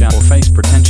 Jaffa face pretension.